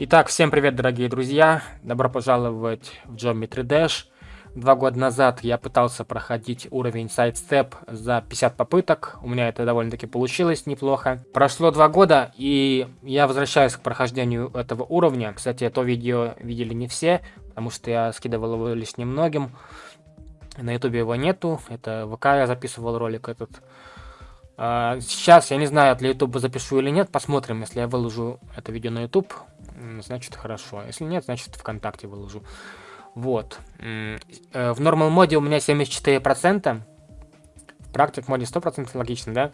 Итак, всем привет, дорогие друзья! Добро пожаловать в Geometry Dash. Два года назад я пытался проходить уровень Sidestep за 50 попыток. У меня это довольно-таки получилось неплохо. Прошло два года, и я возвращаюсь к прохождению этого уровня. Кстати, это видео видели не все, потому что я скидывал его лишь немногим. На ютубе его нету. Это ВК я записывал ролик этот. А, сейчас я не знаю, для ютуба запишу или нет. Посмотрим, если я выложу это видео на ютуб значит хорошо. Если нет, значит ВКонтакте выложу. Вот. Э, в нормал моде у меня 74%. В практик моде 100% логично, да?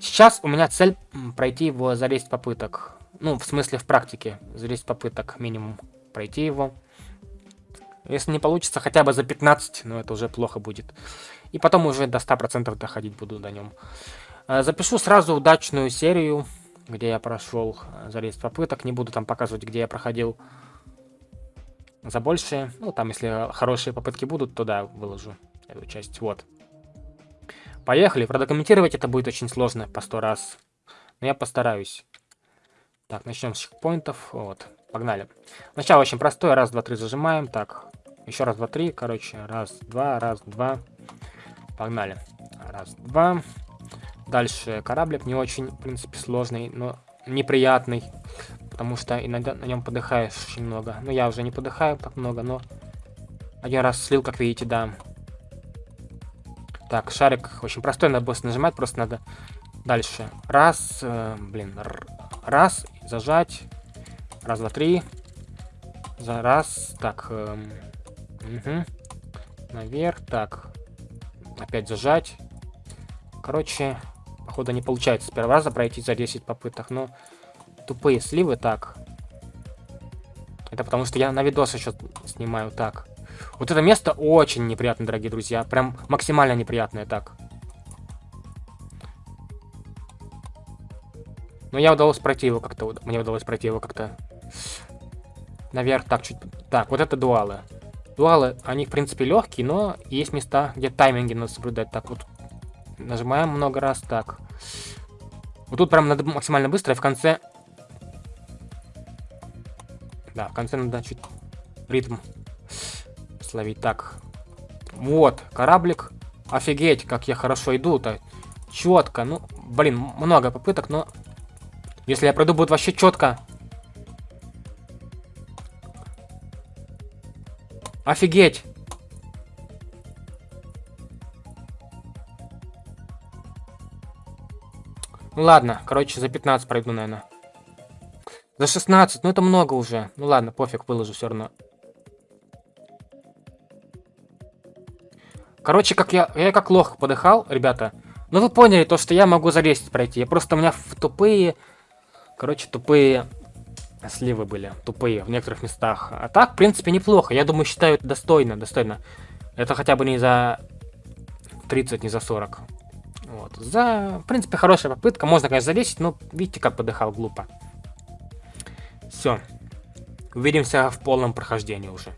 Сейчас у меня цель пройти его за 10 попыток. Ну, в смысле в практике. За 10 попыток минимум пройти его. Если не получится, хотя бы за 15, но это уже плохо будет. И потом уже до 100% доходить буду до нем. Э, запишу сразу удачную серию где я прошел э, за 10 попыток. Не буду там показывать, где я проходил за большие. Ну, там, если хорошие попытки будут, то да, выложу эту часть. Вот. Поехали. Продокументировать это будет очень сложно по 100 раз. Но я постараюсь. Так, начнем с чекпоинтов. Вот, погнали. Начало очень простое. Раз, два, три зажимаем. Так, еще раз, два, три. Короче, раз, два, раз, два. Погнали. Раз, два. Дальше кораблик не очень, в принципе, сложный, но неприятный. Потому что иногда на нем подыхаешь очень много. Ну, я уже не подыхаю так много, но... Один раз слил, как видите, да. Так, шарик очень простой, надо быстро нажимать, просто надо... Дальше. Раз, э, блин, раз, зажать. Раз, два, три. За раз, так. Э, угу. Наверх, так. Опять зажать. Короче, Походу не получается с первого раза пройти за 10 попыток, но тупые сливы так. Это потому что я на видос еще снимаю так. Вот это место очень неприятное, дорогие друзья. Прям максимально неприятное так. Но я удалось пройти его как-то. Мне удалось пройти его как-то наверх. Так, чуть... Так, вот это дуалы. Дуалы, они, в принципе, легкие, но есть места, где тайминги надо соблюдать. Так, вот Нажимаем много раз. Так. Вот тут прям надо максимально быстро, и в конце... Да, в конце надо чуть ритм словить. Так. Вот, кораблик. Офигеть, как я хорошо иду-то. Четко. Ну, блин, много попыток, но... Если я пройду, будет вообще четко. Офигеть. Ну ладно, короче, за 15 пройду, наверное. За 16, ну это много уже. Ну ладно, пофиг, выложу все равно. Короче, как я, я как лох подыхал, ребята. Ну вы поняли, то, что я могу за 10 пройти. Я просто у меня тупые, короче, тупые сливы были. Тупые в некоторых местах. А так, в принципе, неплохо. Я думаю, считаю это достойно, достойно. Это хотя бы не за 30, не за 40. Вот. За, в принципе, хорошая попытка. Можно, конечно, залезть, но видите, как подыхал глупо. Все. Увидимся в полном прохождении уже.